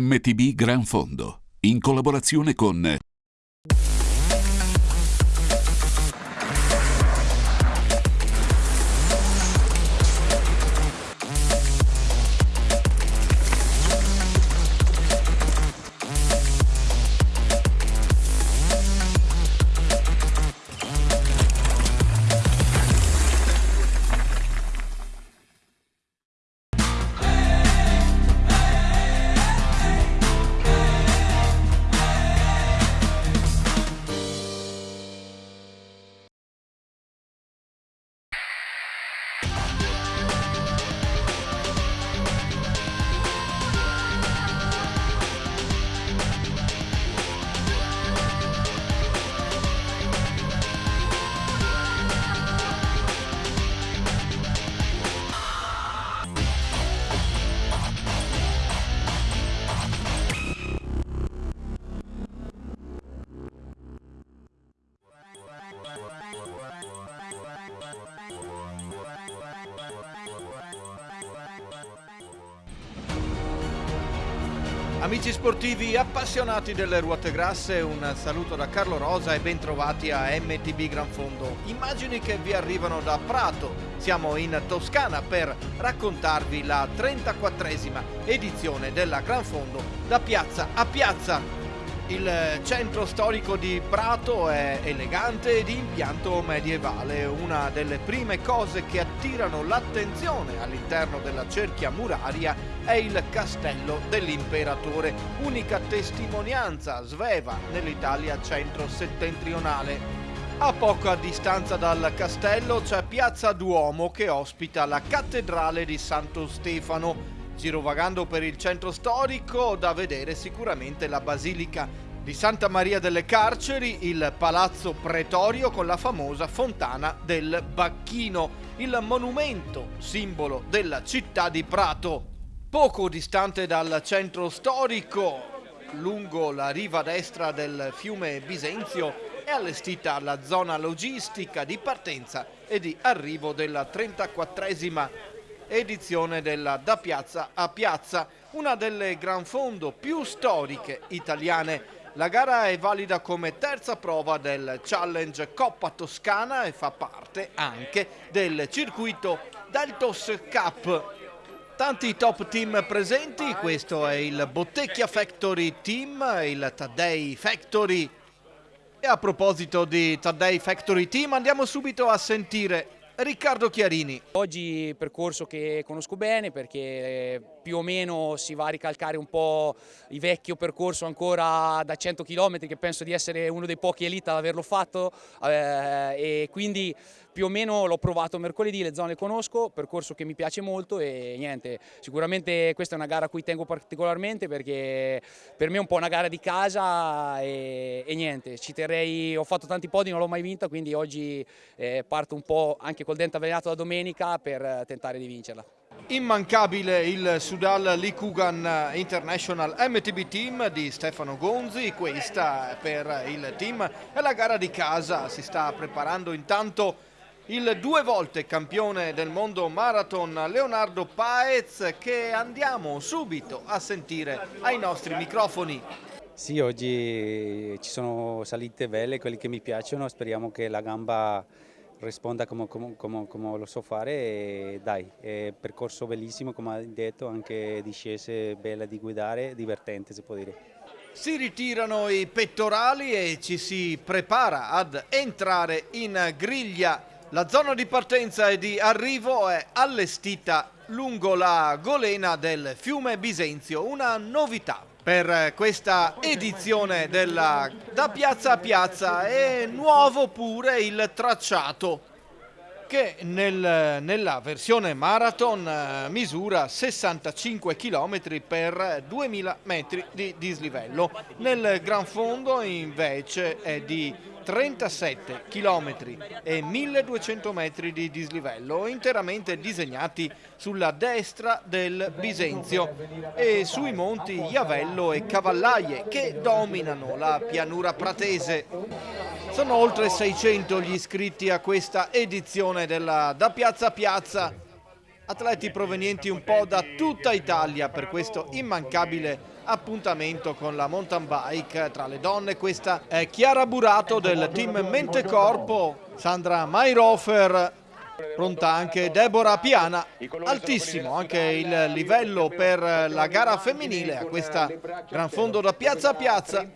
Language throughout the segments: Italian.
MTB Gran Fondo, in collaborazione con Amici sportivi appassionati delle ruote grasse, un saluto da Carlo Rosa e bentrovati a MTB Gran Fondo. Immagini che vi arrivano da Prato. Siamo in Toscana per raccontarvi la 34esima edizione della Gran Fondo da piazza a piazza. Il centro storico di Prato è elegante e di impianto medievale, una delle prime cose che attirano l'attenzione all'interno della cerchia muraria è il castello dell'imperatore, unica testimonianza sveva nell'Italia centro-settentrionale. A poca distanza dal castello c'è Piazza Duomo che ospita la cattedrale di Santo Stefano, Girovagando per il centro storico, da vedere sicuramente la Basilica di Santa Maria delle Carceri, il Palazzo Pretorio con la famosa Fontana del Bacchino, il monumento simbolo della città di Prato. Poco distante dal centro storico, lungo la riva destra del fiume Bisenzio, è allestita la zona logistica di partenza e di arrivo della 34esima edizione della Da Piazza a Piazza, una delle gran fondo più storiche italiane. La gara è valida come terza prova del Challenge Coppa Toscana e fa parte anche del circuito Deltos Cup. Tanti top team presenti, questo è il Bottecchia Factory Team, il Taddei Factory. E a proposito di Taddei Factory Team andiamo subito a sentire Riccardo Chiarini. Oggi percorso che conosco bene perché più o meno si va a ricalcare un po' il vecchio percorso ancora da 100 km che penso di essere uno dei pochi elite ad averlo fatto eh, e quindi più o meno l'ho provato mercoledì, le zone conosco, percorso che mi piace molto e niente, sicuramente questa è una gara a cui tengo particolarmente perché per me è un po' una gara di casa e, e niente, ci terrei, ho fatto tanti podi, non l'ho mai vinta, quindi oggi eh, parto un po' anche col dente avvelenato da domenica per tentare di vincerla. Immancabile il Sudal Likugan International MTB Team di Stefano Gonzi, questa per il team è la gara di casa, si sta preparando intanto il due volte campione del mondo marathon Leonardo Paez che andiamo subito a sentire ai nostri microfoni. Sì, oggi ci sono salite belle, quelle che mi piacciono, speriamo che la gamba risponda come, come, come, come lo so fare e dai, è percorso bellissimo come hai detto, anche discese bella di guidare, divertente si può dire. Si ritirano i pettorali e ci si prepara ad entrare in griglia. La zona di partenza e di arrivo è allestita lungo la golena del fiume Bisenzio, una novità per questa edizione della Da Piazza a Piazza. È nuovo pure il tracciato che nel, nella versione marathon eh, misura 65 km per 2000 metri di dislivello. Nel gran fondo invece è di 37 km e 1200 metri di dislivello interamente disegnati sulla destra del Bisenzio e sui monti Iavello e Cavallaie che dominano la pianura pratese. Sono oltre 600 gli iscritti a questa edizione della Da Piazza a Piazza atleti provenienti un po' da tutta Italia per questo immancabile appuntamento con la mountain bike tra le donne. Questa è Chiara Burato del team Mente Corpo, Sandra Mayrofer pronta anche Deborah Piana, altissimo anche il livello per la gara femminile a questa gran fondo da piazza a piazza,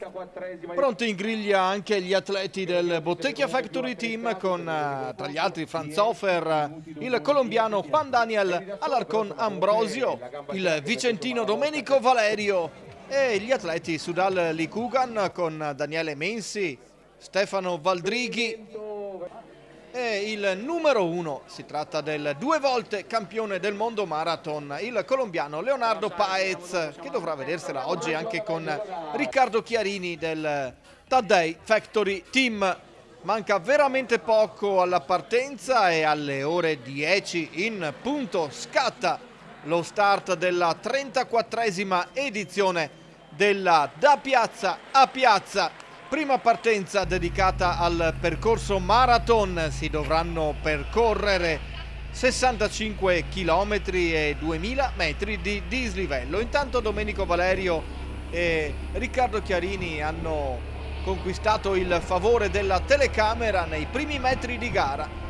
pronti in griglia anche gli atleti del Bottecchia Factory Team con tra gli altri Franz Hofer, il colombiano Juan Daniel Alarcon Ambrosio, il vicentino Domenico Valerio e gli atleti Sudal Likugan con Daniele Mensi, Stefano Valdrighi e il numero uno, si tratta del due volte campione del mondo marathon, il colombiano Leonardo Paez, che dovrà vedersela oggi anche con Riccardo Chiarini del Taddei Factory Team. Manca veramente poco alla partenza e alle ore 10 in punto scatta lo start della 34esima edizione della Da Piazza a Piazza Prima partenza dedicata al percorso marathon, si dovranno percorrere 65 km e 2000 metri di dislivello. Intanto Domenico Valerio e Riccardo Chiarini hanno conquistato il favore della telecamera nei primi metri di gara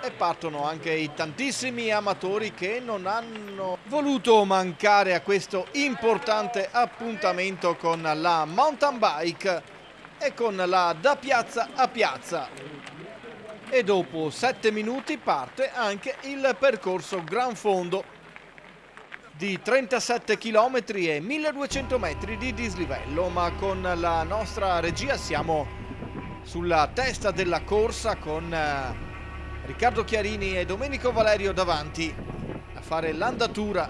e partono anche i tantissimi amatori che non hanno voluto mancare a questo importante appuntamento con la mountain bike e con la da piazza a piazza. E dopo 7 minuti parte anche il percorso Gran Fondo di 37 km e 1200 metri di dislivello. Ma con la nostra regia siamo sulla testa della corsa con eh, Riccardo Chiarini e Domenico Valerio davanti a fare l'andatura.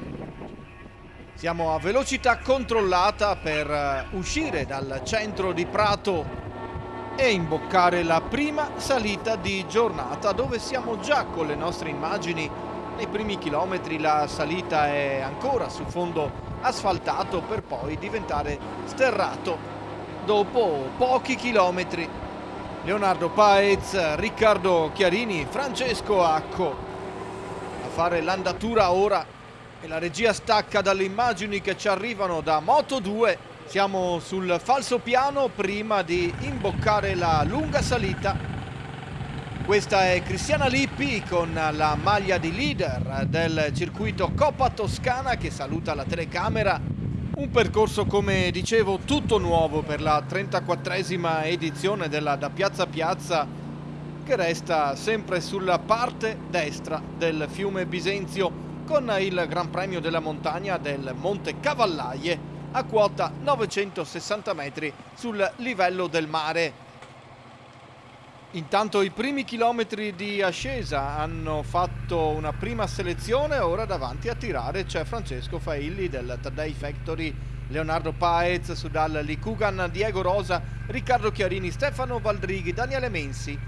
Siamo a velocità controllata per eh, uscire dal centro di Prato e imboccare la prima salita di giornata dove siamo già con le nostre immagini. Nei primi chilometri la salita è ancora su fondo asfaltato per poi diventare sterrato dopo pochi chilometri. Leonardo Paez, Riccardo Chiarini, Francesco Acco. A fare l'andatura ora e la regia stacca dalle immagini che ci arrivano da Moto2 siamo sul falso piano prima di imboccare la lunga salita. Questa è Cristiana Lippi con la maglia di leader del circuito Coppa Toscana che saluta la telecamera un percorso, come dicevo, tutto nuovo per la 34esima edizione della Da Piazza Piazza che resta sempre sulla parte destra del fiume Bisenzio con il Gran Premio della Montagna del Monte Cavallaie a quota 960 metri sul livello del mare. Intanto i primi chilometri di ascesa hanno fatto una prima selezione, ora davanti a tirare c'è Francesco Failli del Taddei Factory, Leonardo Paez, Sudal Likugan, Diego Rosa, Riccardo Chiarini, Stefano Valdrighi, Daniele Mensi.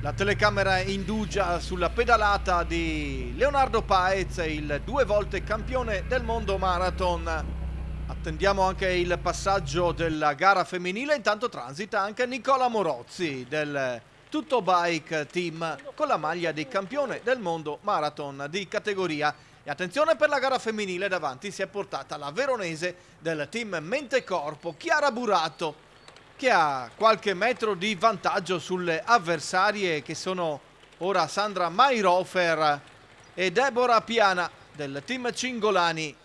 La telecamera indugia sulla pedalata di Leonardo Paez, il due volte campione del mondo marathon Attendiamo anche il passaggio della gara femminile, intanto transita anche Nicola Morozzi del Tutto Bike Team con la maglia di campione del mondo marathon di categoria. E attenzione per la gara femminile, davanti si è portata la veronese del team Mente Corpo, Chiara Burato, che ha qualche metro di vantaggio sulle avversarie che sono ora Sandra Mayrofer e Deborah Piana del team Cingolani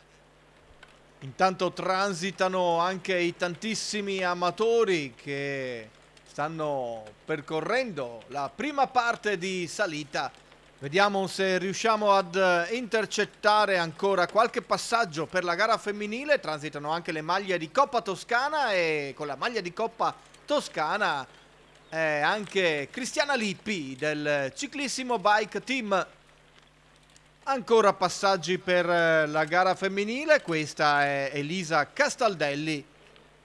Intanto transitano anche i tantissimi amatori che stanno percorrendo la prima parte di salita. Vediamo se riusciamo ad intercettare ancora qualche passaggio per la gara femminile. Transitano anche le maglie di Coppa Toscana e con la maglia di Coppa Toscana è anche Cristiana Lippi del ciclissimo bike team Ancora passaggi per eh, la gara femminile, questa è Elisa Castaldelli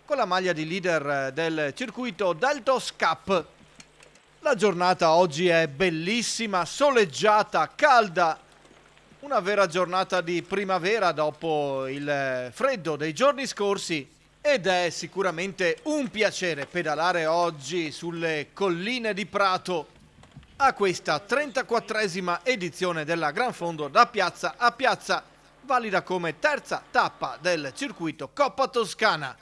con la maglia di leader eh, del circuito Deltos Cup. La giornata oggi è bellissima, soleggiata, calda, una vera giornata di primavera dopo il eh, freddo dei giorni scorsi. Ed è sicuramente un piacere pedalare oggi sulle colline di Prato a questa 34esima edizione della Gran Fondo da piazza a piazza, valida come terza tappa del circuito Coppa Toscana.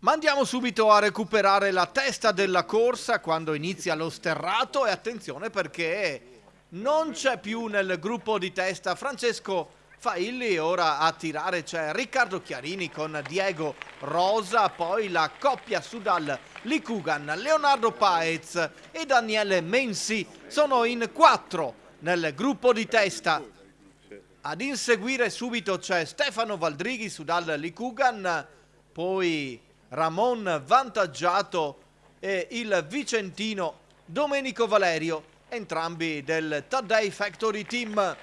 Ma andiamo subito a recuperare la testa della corsa quando inizia lo sterrato e attenzione perché non c'è più nel gruppo di testa Francesco Failli, ora a tirare c'è Riccardo Chiarini con Diego Rosa, poi la coppia Sudal Licugan, Leonardo Paez e Daniele Mensi sono in quattro nel gruppo di testa. Ad inseguire subito c'è Stefano Valdrighi, Sudal Licugan, poi Ramon Vantaggiato e il vicentino Domenico Valerio, entrambi del Taddei Factory Team.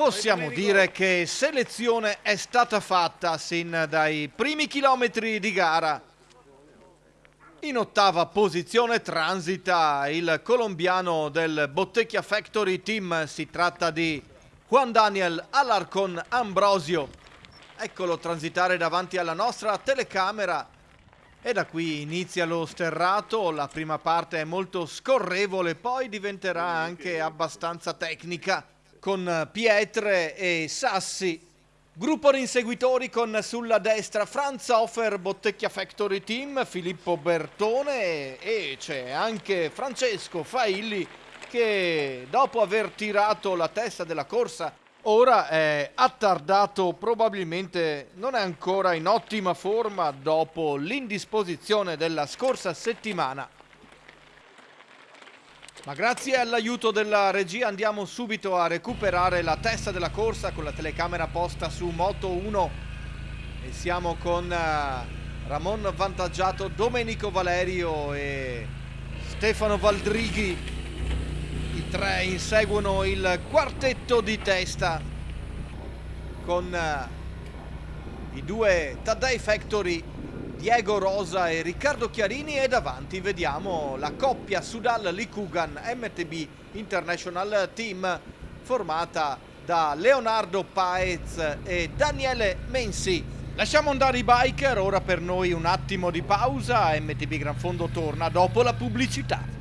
Possiamo dire che selezione è stata fatta sin dai primi chilometri di gara. In ottava posizione transita il colombiano del Bottecchia Factory Team, si tratta di Juan Daniel Alarcon Ambrosio. Eccolo transitare davanti alla nostra telecamera. E da qui inizia lo sterrato, la prima parte è molto scorrevole, poi diventerà anche abbastanza tecnica con Pietre e Sassi. Gruppo inseguitori con sulla destra Franz Hofer, Bottecchia Factory Team, Filippo Bertone e c'è anche Francesco Failli che dopo aver tirato la testa della corsa ora è attardato, probabilmente non è ancora in ottima forma dopo l'indisposizione della scorsa settimana. Ma grazie all'aiuto della regia andiamo subito a recuperare la testa della corsa con la telecamera posta su Moto 1 e siamo con eh, Ramon Vantaggiato, Domenico Valerio e Stefano Valdrighi. I tre inseguono il quartetto di testa con eh, i due Taddei Factory Diego Rosa e Riccardo Chiarini e davanti vediamo la coppia Sudal Likugan MTB International Team formata da Leonardo Paez e Daniele Mensi. Lasciamo andare i biker, ora per noi un attimo di pausa, MTB Gran Fondo torna dopo la pubblicità.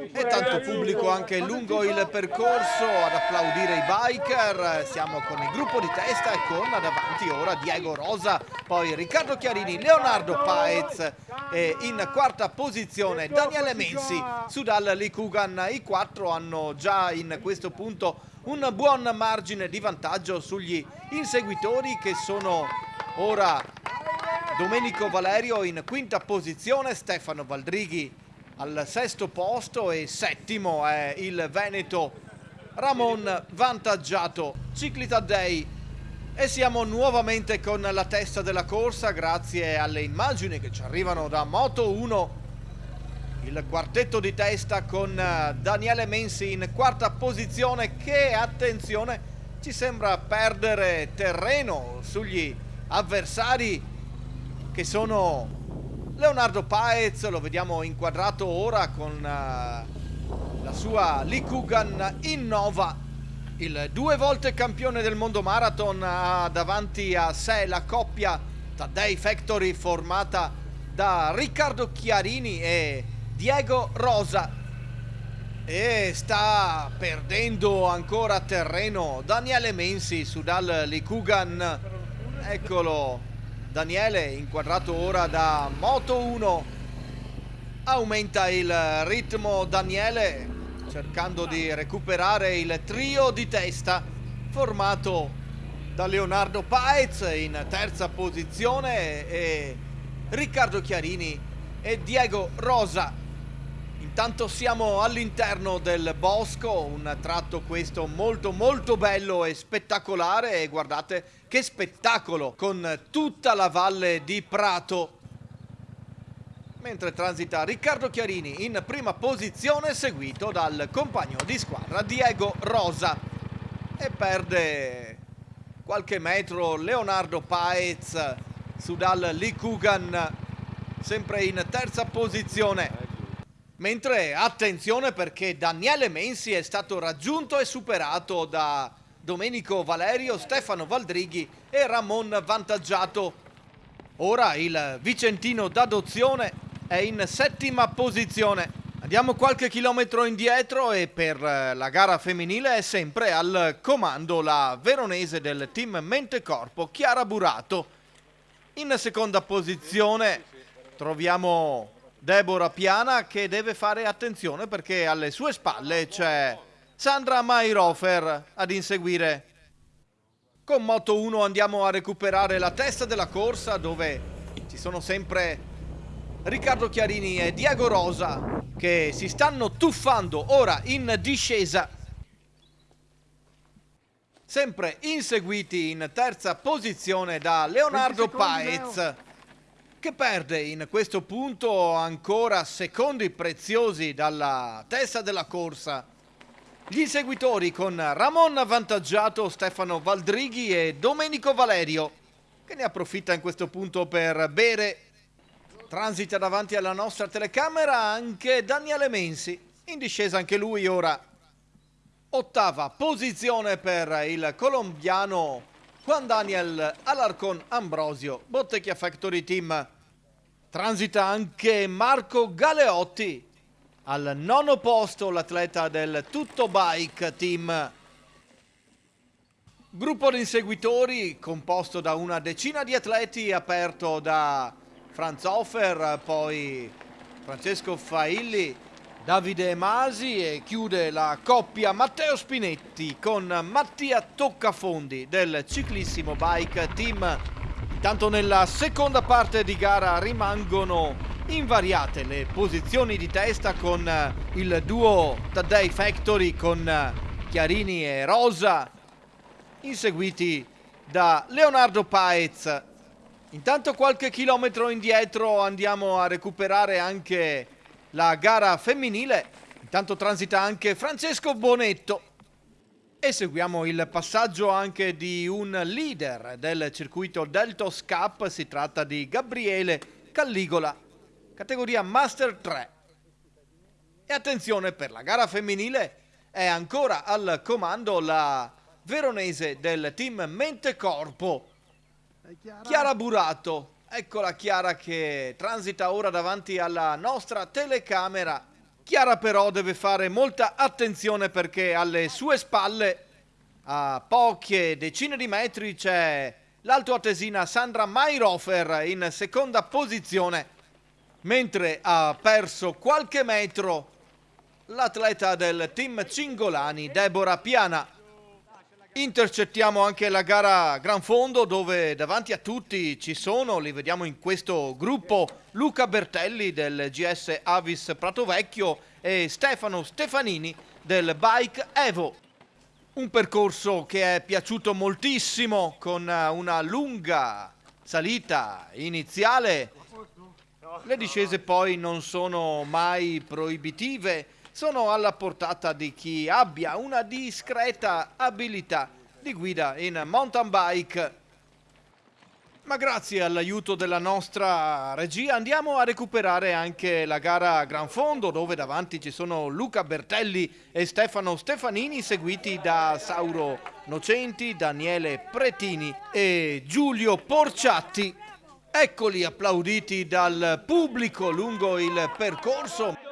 E tanto pubblico anche lungo il percorso ad applaudire i biker. Siamo con il gruppo di testa e con davanti ora Diego Rosa, poi Riccardo Chiarini, Leonardo Paez e in quarta posizione Daniele Mensi, Sudal Likugan. I quattro hanno già in questo punto un buon margine di vantaggio sugli inseguitori che sono ora Domenico Valerio in quinta posizione, Stefano Valdrighi al sesto posto e settimo è il Veneto. Ramon vantaggiato. Ciclita Day e siamo nuovamente con la testa della corsa grazie alle immagini che ci arrivano da Moto 1 il quartetto di testa con eh, Daniele Mensi in quarta posizione che attenzione ci sembra perdere terreno sugli avversari che sono Leonardo Paez lo vediamo inquadrato ora con uh, la sua Likugan Innova il due volte campione del mondo marathon ha davanti a sé la coppia Taddei Factory formata da Riccardo Chiarini e Diego Rosa. E sta perdendo ancora terreno Daniele Mensi su dal Likugan. Eccolo Daniele inquadrato ora da Moto 1 aumenta il ritmo Daniele cercando di recuperare il trio di testa formato da Leonardo Paez in terza posizione e Riccardo Chiarini e Diego Rosa Intanto siamo all'interno del bosco, un tratto questo molto molto bello e spettacolare. E guardate che spettacolo con tutta la valle di Prato. Mentre transita Riccardo Chiarini in prima posizione seguito dal compagno di squadra Diego Rosa. E perde qualche metro Leonardo Paez su dal Likugan sempre in terza posizione Mentre attenzione perché Daniele Mensi è stato raggiunto e superato da Domenico Valerio, Stefano Valdrighi e Ramon Vantaggiato. Ora il Vicentino d'adozione è in settima posizione. Andiamo qualche chilometro indietro e per la gara femminile è sempre al comando la veronese del team Mente Corpo, Chiara Burato. In seconda posizione troviamo Deborah Piana che deve fare attenzione perché alle sue spalle c'è Sandra Mairofer ad inseguire. Con Moto 1 andiamo a recuperare la testa della corsa dove ci sono sempre Riccardo Chiarini e Diego Rosa che si stanno tuffando ora in discesa. Sempre inseguiti in terza posizione da Leonardo Paez che perde in questo punto ancora secondi preziosi dalla testa della corsa. Gli inseguitori con Ramon avvantaggiato, Stefano Valdrighi e Domenico Valerio, che ne approfitta in questo punto per bere. Transita davanti alla nostra telecamera anche Daniele Mensi, in discesa anche lui ora. Ottava posizione per il colombiano Juan Daniel Alarcon Ambrosio, Bottecchia Factory Team. Transita anche Marco Galeotti, al nono posto l'atleta del Tutto Bike Team. Gruppo di inseguitori composto da una decina di atleti aperto da Franz Hofer, poi Francesco Failli, Davide Masi e chiude la coppia Matteo Spinetti con Mattia Toccafondi del ciclissimo bike team. Intanto nella seconda parte di gara rimangono invariate le posizioni di testa con il duo Taddei Factory con Chiarini e Rosa inseguiti da Leonardo Paez. Intanto qualche chilometro indietro andiamo a recuperare anche la gara femminile. Intanto transita anche Francesco Bonetto. E seguiamo il passaggio anche di un leader del circuito Deltos Cup. Si tratta di Gabriele Calligola, categoria Master 3. E attenzione per la gara femminile è ancora al comando la veronese del team Mente Corpo, Chiara Burato. Eccola Chiara che transita ora davanti alla nostra telecamera. Chiara però deve fare molta attenzione perché alle sue spalle, a poche decine di metri, c'è l'altoatesina Sandra Mairofer in seconda posizione, mentre ha perso qualche metro l'atleta del team Cingolani, Deborah Piana. Intercettiamo anche la gara Gran Fondo dove davanti a tutti ci sono, li vediamo in questo gruppo, Luca Bertelli del GS Avis Prato Vecchio e Stefano Stefanini del Bike Evo. Un percorso che è piaciuto moltissimo con una lunga salita iniziale. Le discese poi non sono mai proibitive sono alla portata di chi abbia una discreta abilità di guida in mountain bike. Ma grazie all'aiuto della nostra regia andiamo a recuperare anche la gara Gran Fondo dove davanti ci sono Luca Bertelli e Stefano Stefanini seguiti da Sauro Nocenti, Daniele Pretini e Giulio Porciatti. Eccoli applauditi dal pubblico lungo il percorso.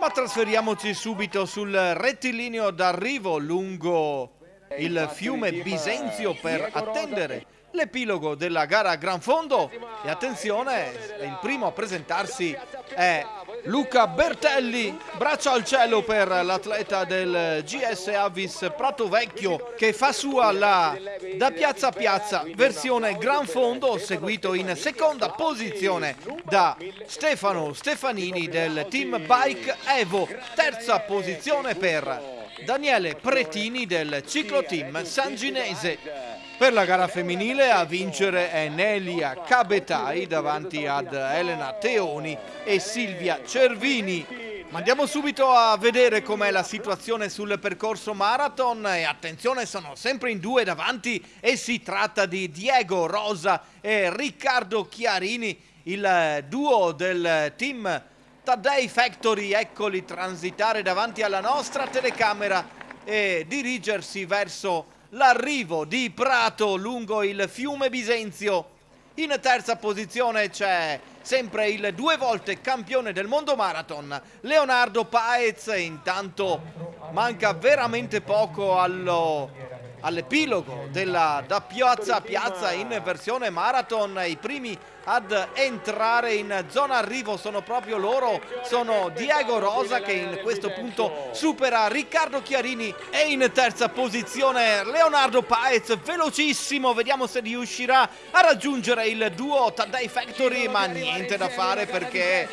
Ma trasferiamoci subito sul rettilineo d'arrivo lungo il fiume Bisenzio per attendere l'epilogo della gara Gran Fondo. E attenzione, il primo a presentarsi è Luca Bertelli, braccia al cielo per l'atleta del GS Avis Prato Vecchio che fa sua la da piazza a piazza versione Gran Fondo seguito in seconda posizione da Stefano Stefanini del team Bike Evo, terza posizione per Daniele Pretini del ciclo team Sanginese. Per la gara femminile a vincere è Nelia Cabetai davanti ad Elena Teoni e Silvia Cervini. Ma andiamo subito a vedere com'è la situazione sul percorso marathon e attenzione sono sempre in due davanti e si tratta di Diego Rosa e Riccardo Chiarini, il duo del team Taddei Factory, eccoli transitare davanti alla nostra telecamera e dirigersi verso l'arrivo di Prato lungo il fiume Bisenzio. In terza posizione c'è sempre il due volte campione del mondo marathon Leonardo Paez, intanto manca veramente poco allo all'epilogo della da piazza a piazza in versione marathon. I primi ad entrare in zona arrivo sono proprio loro. Sono Diego Rosa che in questo punto supera Riccardo Chiarini e in terza posizione Leonardo Paez velocissimo. Vediamo se riuscirà a raggiungere il duo Taddei Factory ma niente da fare perché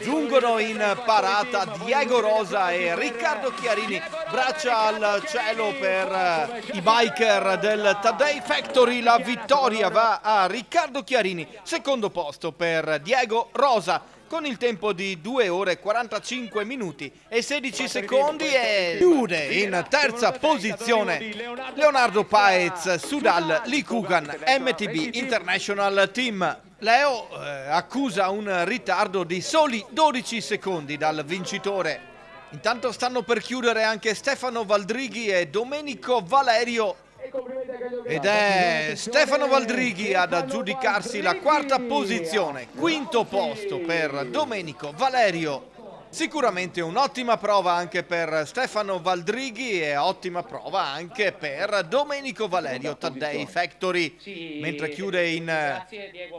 giungono in parata Diego Rosa e Riccardo Chiarini. Braccia al cielo per i biker del Taddei Factory. La vittoria va a Riccardo Chiarini. Secondo posto per Diego Rosa con il tempo di 2 ore 45 minuti e 16 secondi e chiude in terza posizione Leonardo Paez Sudal Likugan MTB International Team. Leo eh, accusa un ritardo di soli 12 secondi dal vincitore. Intanto stanno per chiudere anche Stefano Valdrighi e Domenico Valerio ed è Stefano Valdrighi ad aggiudicarsi la quarta posizione, quinto posto per Domenico Valerio. Sicuramente un'ottima prova anche per Stefano Valdrighi e ottima prova anche per Domenico Valerio Taddei Factory, mentre chiude in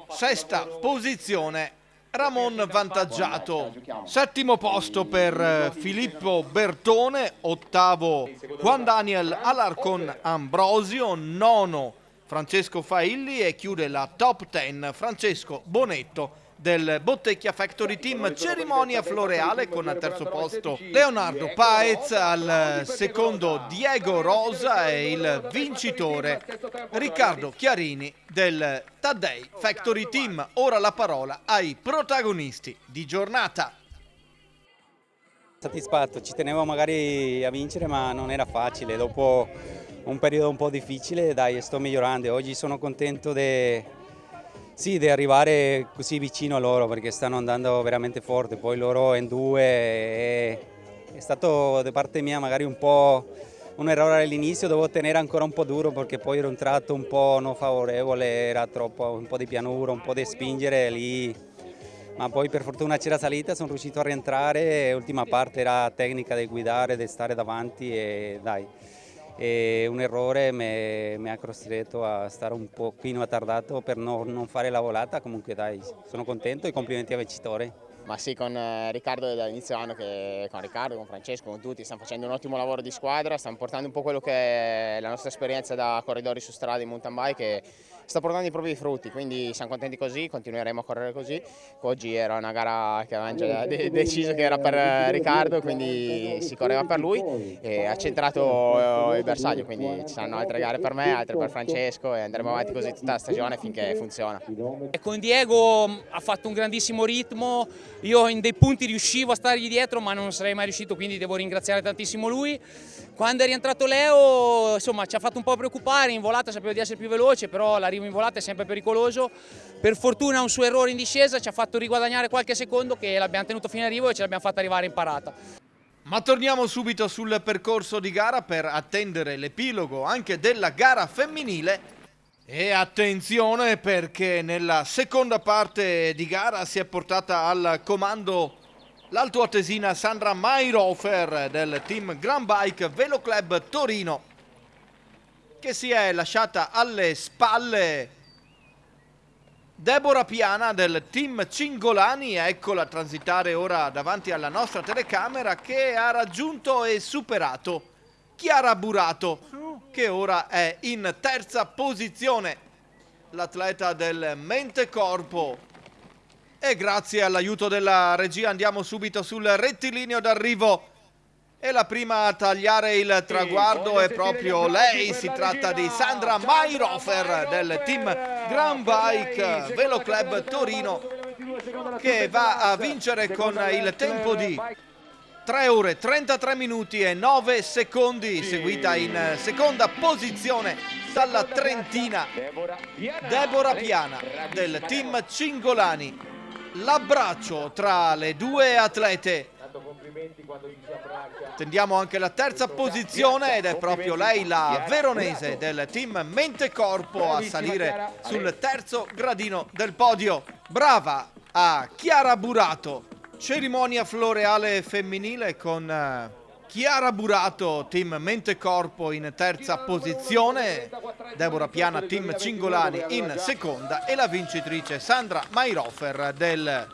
sesta posizione Ramon vantaggiato. Settimo posto per eh, Filippo Bertone, ottavo Juan Daniel Alarcon Ambrosio, nono Francesco Failli. E chiude la top 10 Francesco Bonetto del Bottecchia Factory Team cerimonia floreale con al terzo posto Leonardo Paez al secondo Diego Rosa e il vincitore Riccardo Chiarini del Taddei Factory Team. Ora la parola ai protagonisti di giornata. Soddisfatto, ci tenevo magari a vincere ma non era facile, dopo un periodo un po' difficile dai sto migliorando, oggi sono contento di sì, di arrivare così vicino a loro perché stanno andando veramente forte, poi loro in due è, è stato da parte mia magari un po' un errore all'inizio, devo tenere ancora un po' duro perché poi era un tratto un po' non favorevole, era troppo un po' di pianura, un po' di spingere lì, ma poi per fortuna c'era salita, sono riuscito a rientrare, l'ultima parte era tecnica di guidare, di stare davanti e dai e un errore mi, ha costretto a stare un pochino attardato per no, non fare la volata, comunque dai, sono contento e complimenti al vincitore. Ma sì, con eh, Riccardo dall'inizio anno, che, con Riccardo, con Francesco, con tutti, stiamo facendo un ottimo lavoro di squadra, stiamo portando un po' quello che è la nostra esperienza da corridori su strada in mountain bike sta portando i propri frutti, quindi siamo contenti così, continueremo a correre così. Oggi era una gara che avevamo già de deciso che era per Riccardo, quindi si correva per lui e ha centrato il bersaglio, quindi ci saranno altre gare per me, altre per Francesco e andremo avanti così tutta la stagione finché funziona. E con Diego ha fatto un grandissimo ritmo, io in dei punti riuscivo a stargli dietro ma non sarei mai riuscito, quindi devo ringraziare tantissimo lui. Quando è rientrato Leo insomma, ci ha fatto un po' preoccupare, in volata sapevo di essere più veloce, però l'arrivo in volata è sempre pericoloso. Per fortuna un suo errore in discesa ci ha fatto riguadagnare qualche secondo che l'abbiamo tenuto fino in arrivo e ce l'abbiamo fatta arrivare in parata. Ma torniamo subito sul percorso di gara per attendere l'epilogo anche della gara femminile. E attenzione perché nella seconda parte di gara si è portata al comando l'altoatesina Sandra Mayrofer del team Grand Bike Velo Club Torino che si è lasciata alle spalle Deborah Piana del team Cingolani, eccola transitare ora davanti alla nostra telecamera che ha raggiunto e superato Chiara Burato che ora è in terza posizione. L'atleta del Mente Corpo e grazie all'aiuto della regia andiamo subito sul rettilineo d'arrivo. E la prima a tagliare il traguardo è proprio lei, si tratta di Sandra Mayrofer del team Grand Bike Velo Club Torino che va a vincere con il tempo di 3 ore 33 minuti e 9 secondi seguita in seconda posizione dalla Trentina Deborah Piana. Del team Cingolani l'abbraccio tra le due atlete. Tendiamo anche la terza posizione ed è proprio lei la veronese del team Mente Corpo a salire sul terzo gradino del podio. Brava a Chiara Burato. Cerimonia floreale femminile con eh, Chiara Burato, team Mente Corpo in terza posizione, Deborah Piana, team Cingolani in seconda e la vincitrice Sandra Mairofer del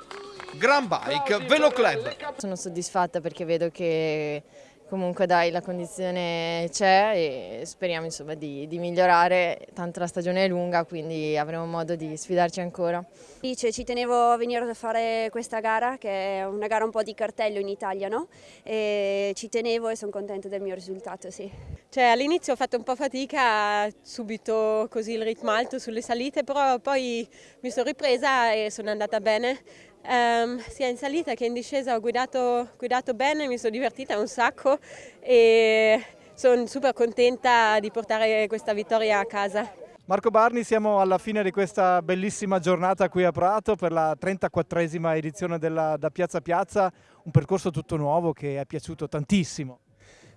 Grand Bike Velo Club. Sono soddisfatta perché vedo che comunque dai la condizione c'è e speriamo insomma, di, di, migliorare, tanto la stagione è lunga quindi avremo modo di sfidarci ancora. Dice, ci tenevo a venire a fare questa gara che è una gara un po' di cartello in Italia no? e ci tenevo e sono contenta del mio risultato. Sì. Cioè, all'inizio ho fatto un po' fatica, subito così il ritmo alto sulle salite però poi mi sono ripresa e sono andata bene Um, sia in salita che in discesa ho guidato, guidato bene, mi sono divertita un sacco e sono super contenta di portare questa vittoria a casa. Marco Barni, siamo alla fine di questa bellissima giornata qui a Prato per la 34esima edizione della Da Piazza Piazza, un percorso tutto nuovo che è piaciuto tantissimo.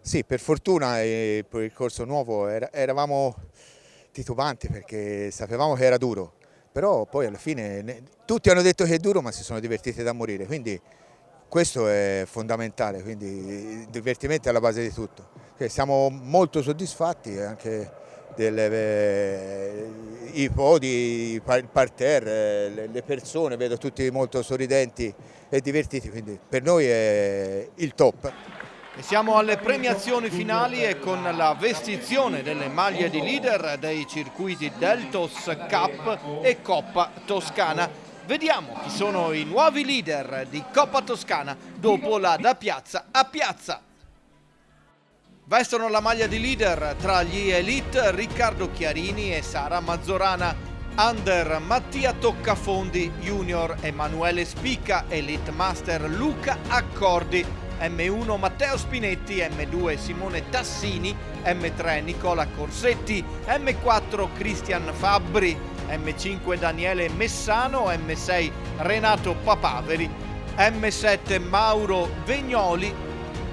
Sì, per fortuna il percorso nuovo eravamo titubanti perché sapevamo che era duro, però poi alla fine tutti hanno detto che è duro ma si sono divertiti da morire, quindi questo è fondamentale, quindi il divertimento è alla base di tutto. Siamo molto soddisfatti anche dei eh, podi, il parterre, le persone, vedo tutti molto sorridenti e divertiti, quindi per noi è il top. E siamo alle premiazioni finali e con la vestizione delle maglie di leader dei circuiti Deltos Cup e Coppa Toscana. Vediamo chi sono i nuovi leader di Coppa Toscana dopo la da piazza a piazza. Vestono la maglia di leader tra gli elite Riccardo Chiarini e Sara Mazzorana. Under Mattia Toccafondi, Junior Emanuele Spicca, Elite Master Luca Accordi. M1 Matteo Spinetti, M2 Simone Tassini, M3 Nicola Corsetti, M4 Cristian Fabbri, M5 Daniele Messano, M6 Renato Papaveri, M7 Mauro Vegnoli,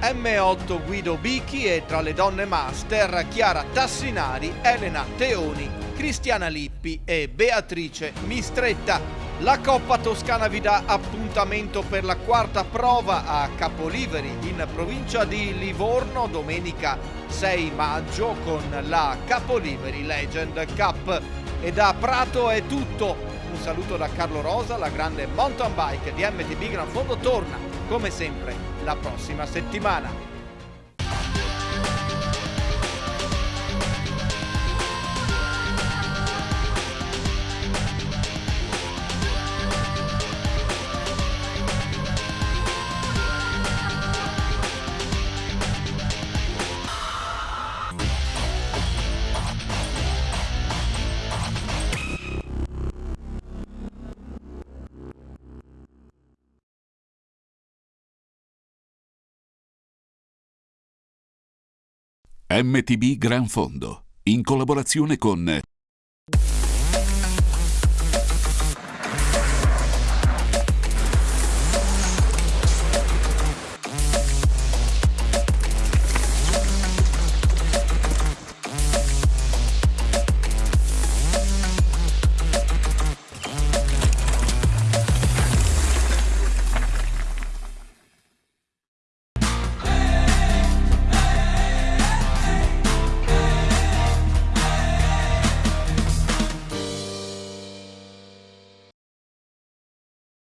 M8 Guido Bichi e tra le donne master Chiara Tassinari, Elena Teoni, Cristiana Lippi e Beatrice Mistretta. La Coppa Toscana vi dà appuntamento per la quarta prova a Capoliveri in provincia di Livorno domenica 6 maggio con la Capoliveri Legend Cup. E da Prato è tutto. Un saluto da Carlo Rosa, la grande mountain bike di MTB Gran Fondo torna come sempre la prossima settimana. MTB Gran Fondo, in collaborazione con